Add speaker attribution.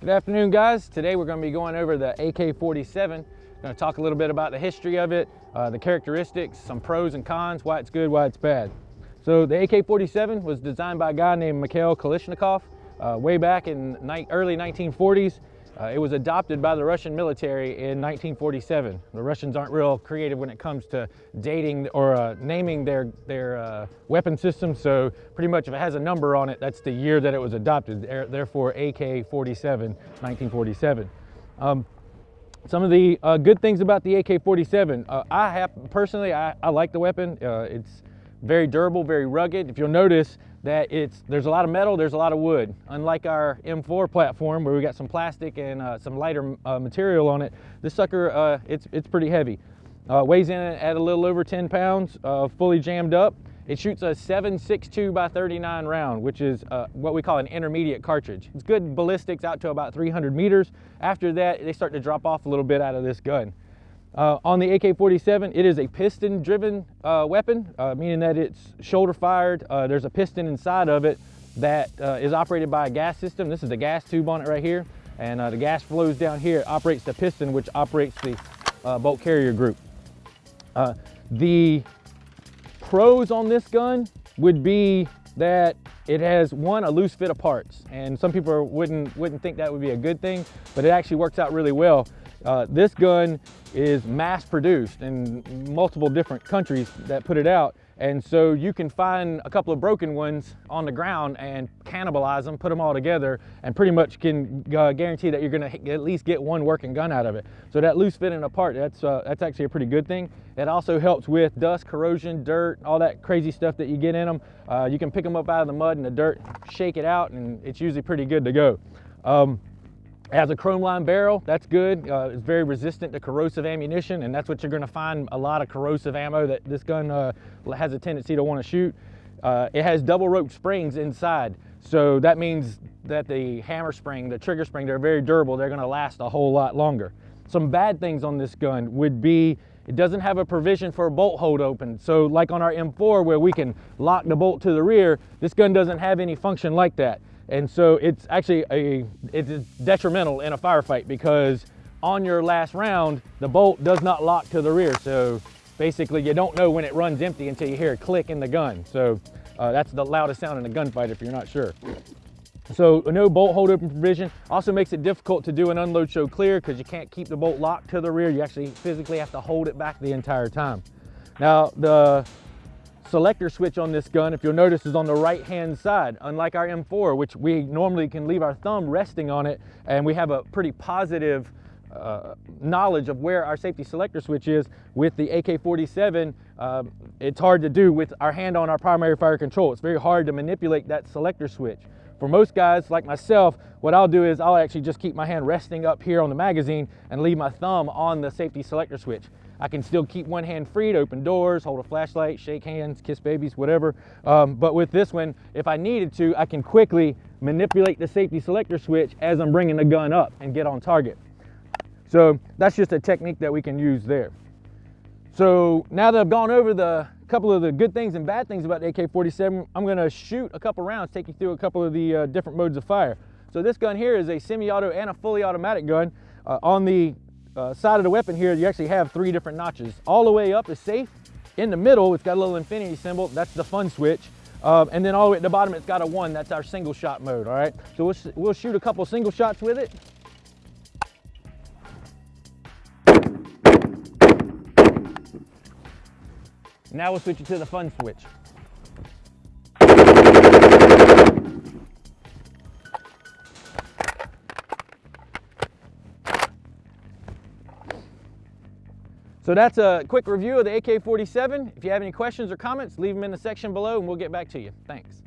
Speaker 1: Good afternoon guys. Today we're going to be going over the AK-47. Going to talk a little bit about the history of it, uh, the characteristics, some pros and cons, why it's good, why it's bad. So the AK-47 was designed by a guy named Mikhail Kalashnikov uh, way back in early 1940s. Uh, it was adopted by the Russian military in 1947. The Russians aren't real creative when it comes to dating or uh, naming their, their uh, weapon system, so pretty much if it has a number on it, that's the year that it was adopted, therefore AK-47, 1947. Um, some of the uh, good things about the AK-47, uh, I have, personally, I, I like the weapon. Uh, it's very durable, very rugged. If you'll notice, that it's there's a lot of metal, there's a lot of wood. Unlike our M4 platform where we got some plastic and uh, some lighter uh, material on it, this sucker, uh, it's, it's pretty heavy. Uh, weighs in at a little over 10 pounds, uh, fully jammed up. It shoots a 7.62 by 39 round, which is uh, what we call an intermediate cartridge. It's good ballistics out to about 300 meters. After that, they start to drop off a little bit out of this gun. Uh, on the AK-47, it is a piston-driven uh, weapon, uh, meaning that it's shoulder-fired. Uh, there's a piston inside of it that uh, is operated by a gas system. This is the gas tube on it right here, and uh, the gas flows down here. It operates the piston, which operates the bolt carrier group. the pros on this gun would be that it has one a loose fit of parts and some people wouldn't wouldn't think that would be a good thing but it actually works out really well uh, this gun is mass produced in multiple different countries that put it out. And so you can find a couple of broken ones on the ground and cannibalize them, put them all together, and pretty much can uh, guarantee that you're gonna at least get one working gun out of it. So that loose fitting apart, that's, uh, that's actually a pretty good thing. It also helps with dust, corrosion, dirt, all that crazy stuff that you get in them. Uh, you can pick them up out of the mud and the dirt, shake it out, and it's usually pretty good to go. Um, it has a chrome line barrel, that's good. Uh, it's very resistant to corrosive ammunition, and that's what you're gonna find a lot of corrosive ammo that this gun uh, has a tendency to wanna shoot. Uh, it has double rope springs inside, so that means that the hammer spring, the trigger spring, they're very durable. They're gonna last a whole lot longer. Some bad things on this gun would be it doesn't have a provision for a bolt hold open. So like on our M4 where we can lock the bolt to the rear, this gun doesn't have any function like that. And so it's actually a, it's detrimental in a firefight because on your last round, the bolt does not lock to the rear. So basically you don't know when it runs empty until you hear a click in the gun. So uh, that's the loudest sound in a gunfight if you're not sure. So no bolt hold open provision also makes it difficult to do an unload show clear because you can't keep the bolt locked to the rear. You actually physically have to hold it back the entire time. Now the selector switch on this gun, if you'll notice, is on the right-hand side, unlike our M4, which we normally can leave our thumb resting on it, and we have a pretty positive uh, knowledge of where our safety selector switch is. With the AK-47, uh, it's hard to do with our hand on our primary fire control. It's very hard to manipulate that selector switch. For most guys like myself, what I'll do is I'll actually just keep my hand resting up here on the magazine and leave my thumb on the safety selector switch. I can still keep one hand free to open doors, hold a flashlight, shake hands, kiss babies, whatever. Um, but with this one, if I needed to, I can quickly manipulate the safety selector switch as I'm bringing the gun up and get on target. So that's just a technique that we can use there. So now that I've gone over the couple of the good things and bad things about the AK-47, I'm gonna shoot a couple rounds, take you through a couple of the uh, different modes of fire. So this gun here is a semi-auto and a fully automatic gun. Uh, on the uh, side of the weapon here, you actually have three different notches. All the way up is safe. In the middle, it's got a little infinity symbol. That's the fun switch. Um, and then all the way at the bottom, it's got a one. That's our single shot mode, all right? So we'll, we'll shoot a couple single shots with it. Now we'll switch it to the fun switch. So that's a quick review of the AK-47. If you have any questions or comments, leave them in the section below and we'll get back to you. Thanks.